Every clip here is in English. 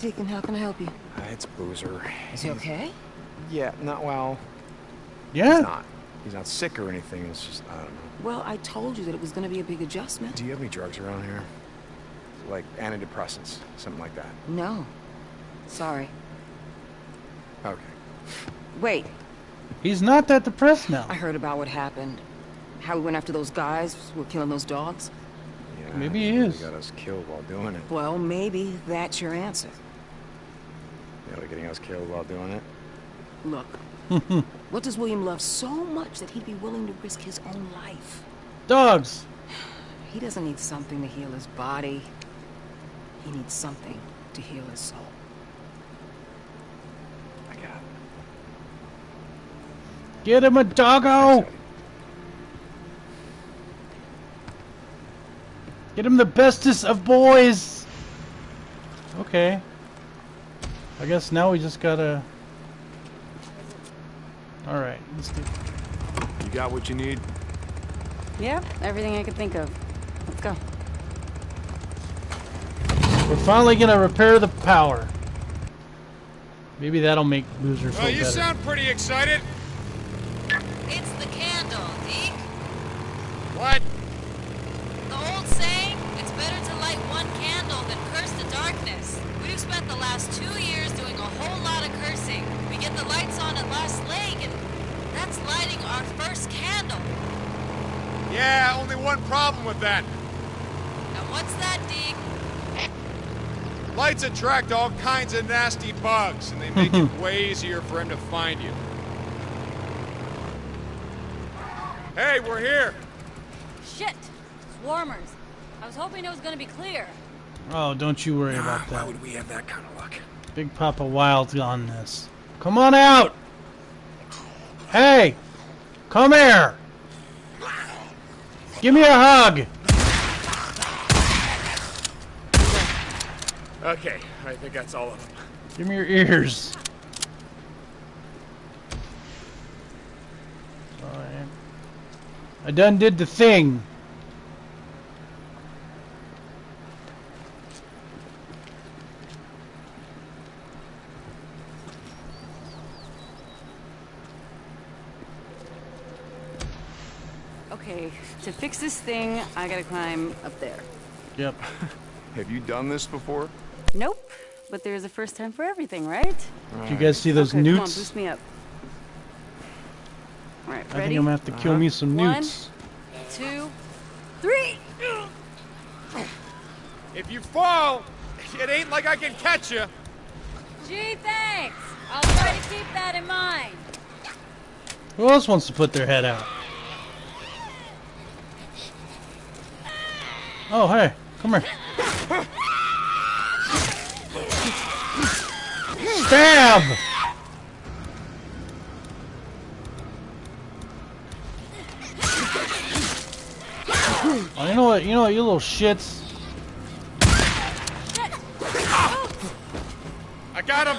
Deacon, how can I help you? Uh, it's Boozer. Is he okay? Yeah, not well. yeah. He's not. He's not sick or anything. It's just, I don't know. Well, I told you that it was going to be a big adjustment. Do you have any drugs around here? Like antidepressants, something like that. No. Sorry. Okay. Wait, He's not that depressed now. I heard about what happened. How we went after those guys who were killing those dogs. Yeah, Maybe he they is. got us killed while doing it. Well, maybe that's your answer. Yeah, they're getting us killed while doing it. Look, what does William love so much that he'd be willing to risk his own life? Dogs. He doesn't need something to heal his body. He needs something to heal his soul. I got it. Get him a doggo. Thanks, Get him the bestest of boys. Okay. I guess now we just gotta. All right. Let's get. You got what you need? Yep, everything I could think of. Let's go. We're finally gonna repair the power. Maybe that'll make Boozer feel Well, you better. sound pretty excited. It's the candle, Deke. What? The old saying, it's better to light one candle than curse the darkness. We've spent the last two get the lights on at Lost Lake, and that's lighting our first candle. Yeah, only one problem with that. And what's that, Deke? Lights attract all kinds of nasty bugs, and they make it way easier for him to find you. Hey, we're here. Shit! Swarmers. I was hoping it was gonna be clear. Oh, don't you worry ah, about that. Why that. would we have that kind of luck? Big Papa Wild's on this. Come on out! Hey! Come here! Give me a hug! Okay, I think that's all of them. Give me your ears. I done did the thing. Okay, to fix this thing, I gotta climb up there. Yep. Have you done this before? Nope. But there's a first time for everything, right? Do you guys see those okay, Come on, newts? boost me up. Alright, ready? I think I'm gonna have to kill Uh-huh. me some newts. Two, three! If you fall, it ain't like I can catch you. Gee, thanks! I'll try to keep that in mind. Who else wants to put their head out? Oh, hey, come here. Stab! Oh, you know what? You know what? You little shits. I got him.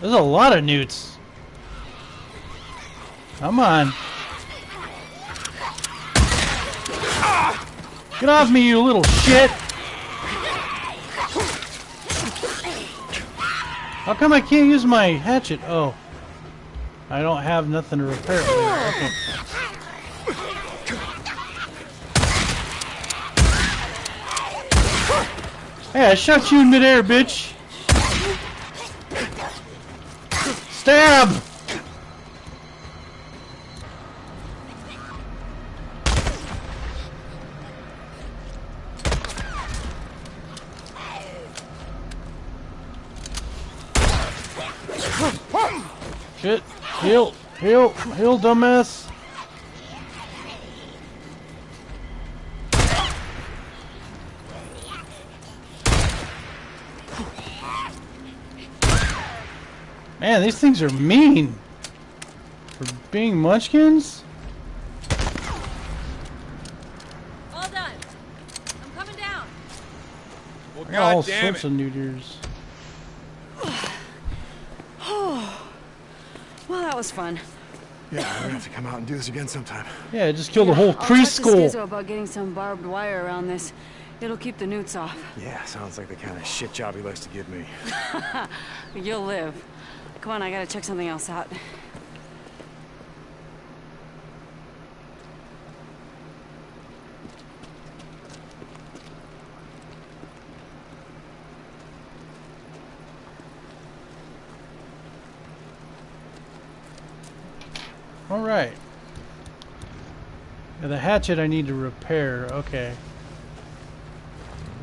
There's a lot of newts. Come on. Get off me, you little shit! How come I can't use my hatchet? Oh. I don't have nothing to repair. Okay. Hey, I shot you in midair, bitch! Stab! Shit. Heal. Heal. Heal, dumbass. Man, these things are mean. For being munchkins? All done. I'm coming down. Well, I got all God damn sorts it. of new deers. That was fun. Yeah, we're gonna have to come out and do this again sometime. Yeah, just killed a whole I'll talk to preschool. About getting some barbed wire around this. It'll keep the newts off. Yeah, sounds like the kind of shit job he likes to give me. You'll live. Come on, I gotta check something else out. All right. Yeah, the hatchet I need to repair. Okay.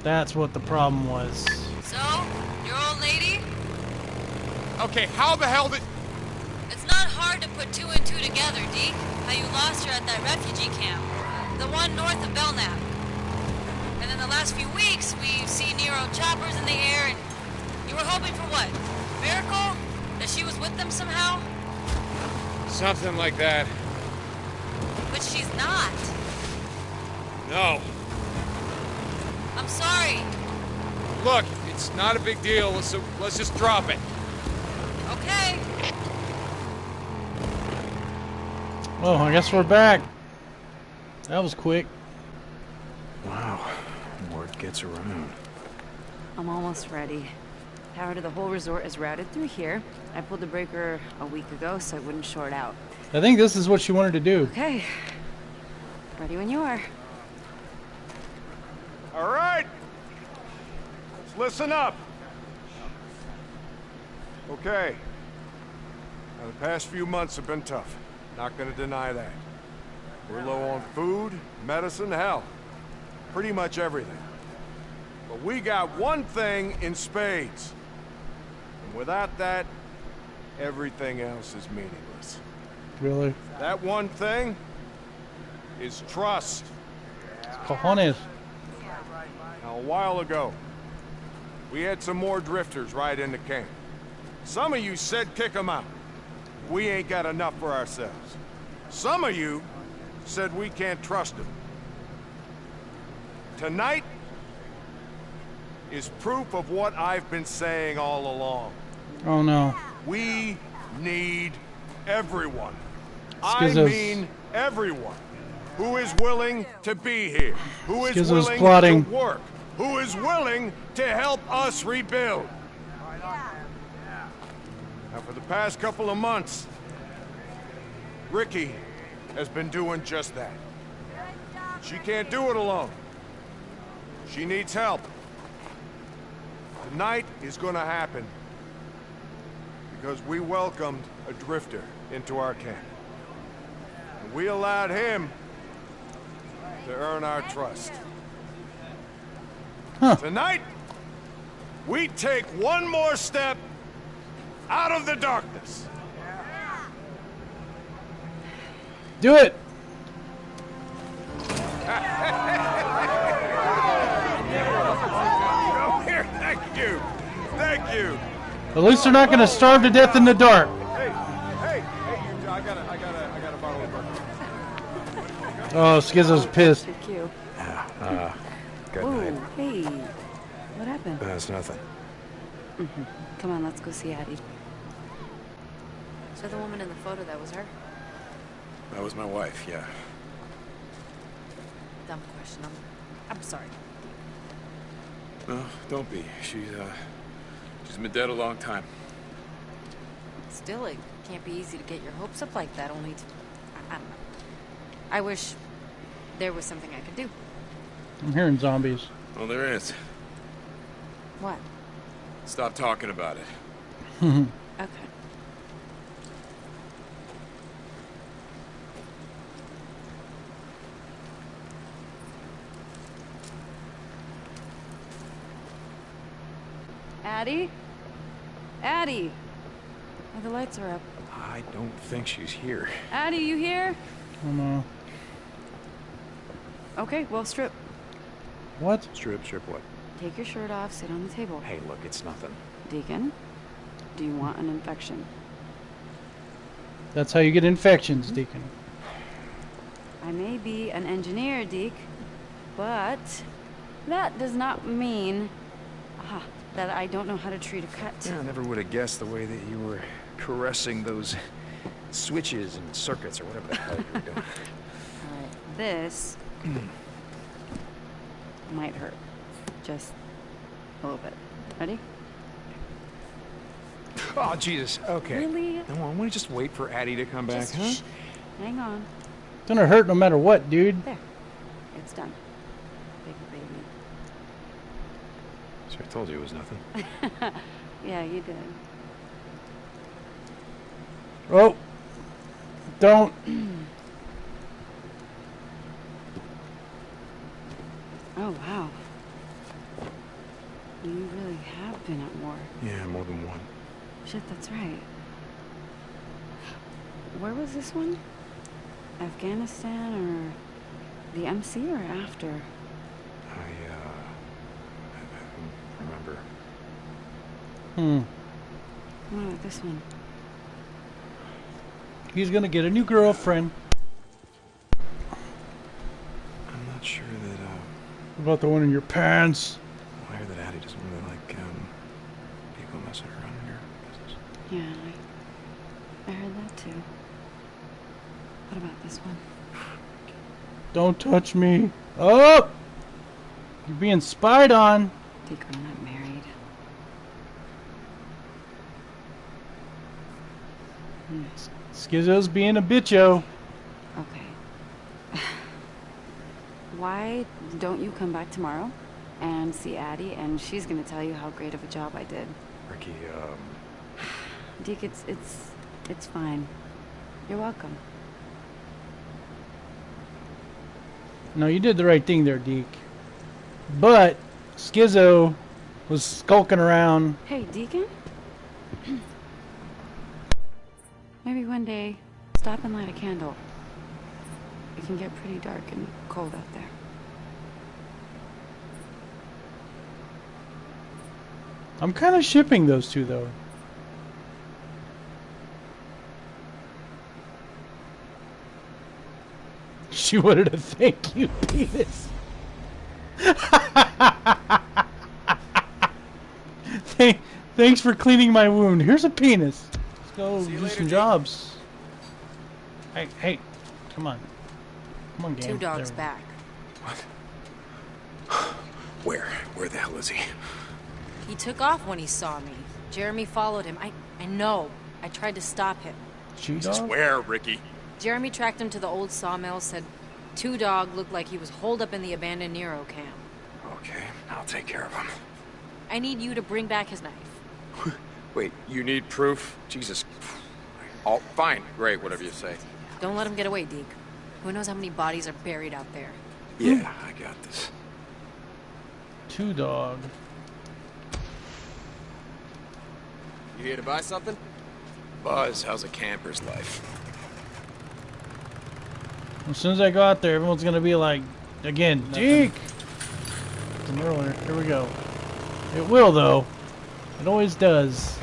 That's what the problem was. So, your old lady? Okay, how the hell did... It's not hard to put two and two together, Deke. How you lost her at that refugee camp. The one north of Belknap. And in the last few weeks, we've seen Nero choppers in the air, and you were hoping for what? Miracle? That she was with them somehow? Something like that. But she's not. No. I'm sorry. Look, it's not a big deal, so let's just drop it. Okay. Oh, I guess we're back. That was quick. Wow, word gets around. I'm almost ready. Power to the whole resort is routed through here. I pulled the breaker a week ago so it wouldn't short out. I think this is what she wanted to do. Okay. Ready when you are. All right. Let's listen up. Okay. Now, the past few months have been tough. Not gonna deny that. We're low on food, medicine, hell. Pretty much everything. But we got one thing in spades. Without that, everything else is meaningless. Really? That one thing is trust. Cojones. Now, a while ago, we had some more drifters right into camp. Some of you said kick them out. We ain't got enough for ourselves. Some of you said we can't trust them. Tonight is proof of what I've been saying all along. Oh no. We need everyone. I mean everyone who is willing to be here, who is Skizzo's willing plotting. to work, who is willing to help us rebuild. Now, for the past couple of months, Rikki has been doing just that. She can't do it alone. She needs help. Tonight is gonna happen because we welcomed a drifter into our camp. And we allowed him to earn our trust. Huh. Tonight, we take one more step out of the darkness. Do it. Come here, thank you. Thank you. At least they're not going to starve to death in the dark. Hey, hey, hey, I got a, I got a, I got a bottle of bourbon. Oh, Skizzo's pissed. Your cue. Uh, good night. Hey. What happened? That's nothing. Come on, let's go see Addie. So the woman in the photo, that was her? That was my wife, yeah. Dumb question. I'm, I'm sorry. No, don't be. She's, uh, she's been dead a long time. Still, it can't be easy to get your hopes up like that, only to... I, I don't know. I wish there was something I could do. I'm hearing zombies. Well, there is. What? Stop talking about it. Okay. Addie? Addie! Oh, the lights are up. I don't think she's here. Addie, you here? Oh no. Okay, well, strip. What? Strip, strip what? Take your shirt off, sit on the table. Hey, look, it's nothing. Deacon, do you want an infection? That's how you get infections, Deacon. I may be an engineer, Deke, but that does not mean ah, that I don't know how to treat a cut. Yeah, I never would have guessed the way that you were caressing those switches and circuits or whatever the hell you were doing. Alright, this might hurt. Just a little bit. Ready? Oh, Jesus. Okay. Really? No, I want to just wait for Addie to come back, Just huh? Hang on. It's gonna hurt no matter what, dude. There. It's done. Big baby. So I told you it was nothing. Yeah, you did. Oh. Don't. Oh, wow. You really have been at war. Yeah, more than one. Shit, that's right. Where was this one? Afghanistan or the MC or after? I, uh. I, I don't remember. Hmm. What about this one? He's gonna get a new girlfriend. I'm not sure that, uh. What about the one in your pants? I hear that Addie doesn't really like, um. people messing around in your business. Yeah, I, I heard that too. What about this one? Don't touch me. Oh! You're being spied on. Deke, I'm not married. Hmm, Skizzo's being a bitcho. Okay. Why don't you come back tomorrow and see Addie, and she's gonna tell you how great of a job I did. Rikki, um. Deke, it's it's it's fine. You're welcome. No, you did the right thing there, Deke. But Skizzo was skulking around. Hey, Deacon. Maybe one day, stop and light a candle. It can get pretty dark and cold out there. I'm kind of shipping those two, though. She wanted a thank you penis. Thank, thanks for cleaning my wound. Here's a penis. Let's go See do later, some Deke. jobs. Hey, hey, come on. Come on, game. Two dogs There. back. What? Where? Where the hell is he? He took off when he saw me. Jeremy followed him. I, I know. I tried to stop him. Shoe Jesus, where, Rikki? Jeremy tracked him to the old sawmill, said Two Dog looked like he was holed up in the abandoned Nero camp. Okay, I'll take care of him. I need you to bring back his knife. Wait, you need proof? Jesus. Oh, fine. Great, whatever you say. Don't let him get away, Deke. Who knows how many bodies are buried out there? Yeah, I got this. Two dog. You here to buy something? Buzz, how's a camper's life? As soon as I go out there, everyone's gonna be like, again, Deke. From earlier. Here we go. It will though. It always does.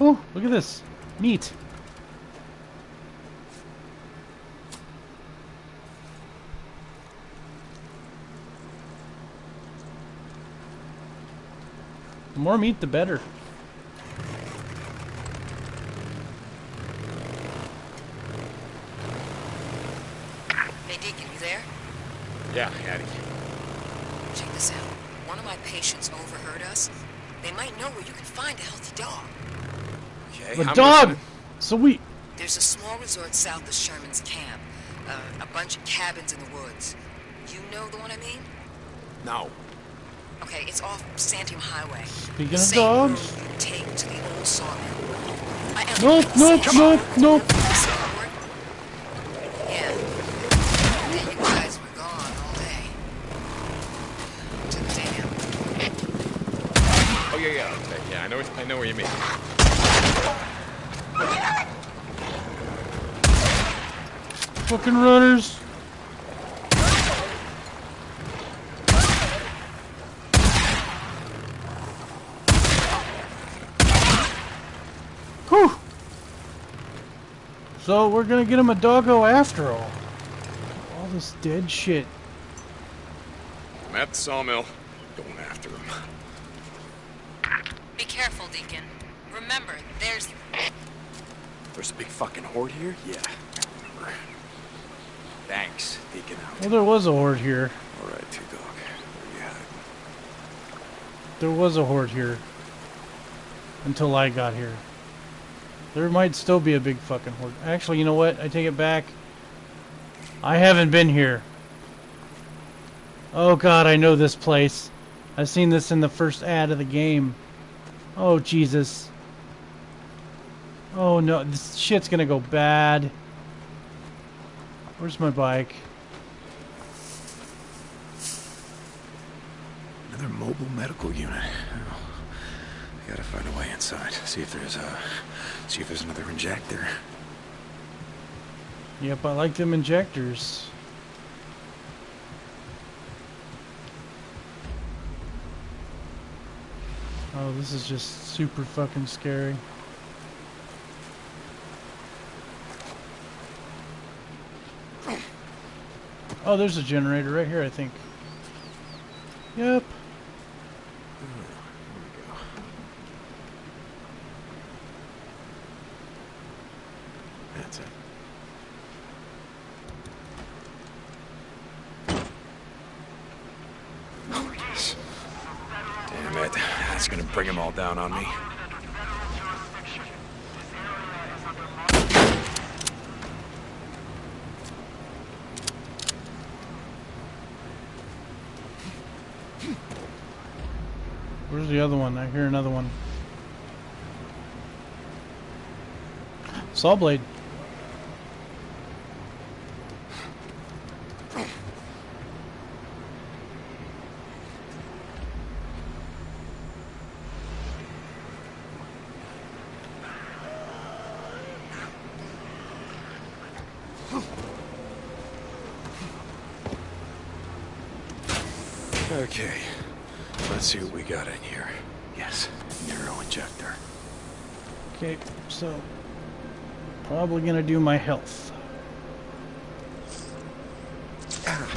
Oh, look at this. Neat. The more meat, the better. Hey, Deacon, you there? Yeah, Addie. Check this out. One of my patients overheard us. They might know where you can find a healthy dog. Okay, The I'm dog! listening. So we. There's a small resort south of Sherman's camp. Uh, a bunch of cabins in the woods. You know the one I mean? No. Okay, it's off Santiam Highway. Speaking of Same dogs... take to the old sawmill. I am Nope, nope, nope, nope. Yeah. You guys were gone all day. To the dam. Oh, yeah, yeah, okay. Yeah, I know, I know where you mean. Fucking runners. Whew. So we're gonna get him a doggo after all. All this dead shit. I'm at the sawmill. Going after him. Be careful, Deacon. Remember, there's... There's a big fucking horde here? Yeah. Thanks, Deacon out. Well, there was a horde here. Alright, Two Dog. Where you hiding? There was a horde here. Until I got here. There might still be a big fucking horde. Actually, you know what? I take it back. I haven't been here. Oh god, I know this place. I've seen this in the first ad of the game. Oh Jesus. Oh no, this shit's gonna go bad. Where's my bike? Another mobile medical unit. Oh, I gotta find a way inside. See if there's a. See if there's another injector. Yep, I like them injectors. Oh, this is just super fucking scary. Oh, there's a generator right here, I think. Yep. That's it. Oh, yes. Damn it. That's gonna bring them all down on me. Where's the other one? I hear another one. Saw blade. Okay. Let's see what we got in here. Yes, Nero injector. Okay, so probably gonna do my health.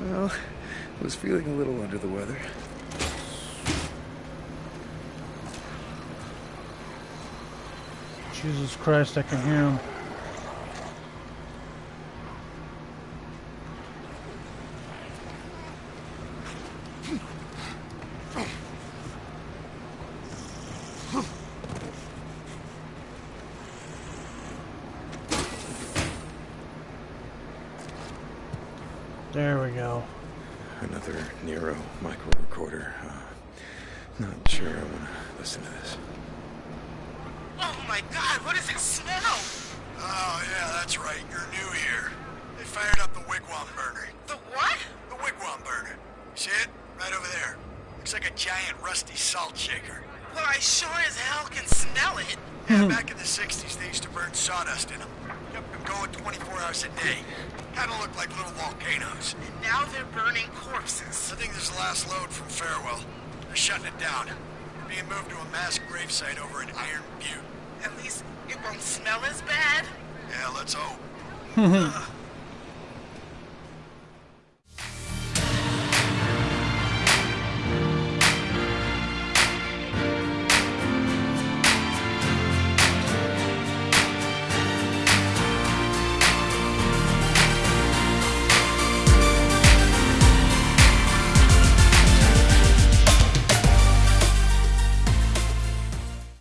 Well, I was feeling a little under the weather. Jesus Christ, I can hear him. There we go. Another Nero micro recorder. Uh, not sure I want to listen to this. Oh my god, what does it smell? Oh, yeah, that's right. You're new here. They fired up the wigwam burner. The what? The wigwam burner. See it? Right over there. Looks like a giant rusty salt shaker. Well, I sure as hell can smell it. Yeah, back in the 60s, they used to burn sawdust in them. Kept them going 24 hours a day. Kinda looked like little volcanoes. And now they're burning corpses. I think this is the last load from Farewell. They're shutting it down. Being moved to a mass gravesite over in Iron Butte. At least it won't smell as bad. Yeah, let's hope.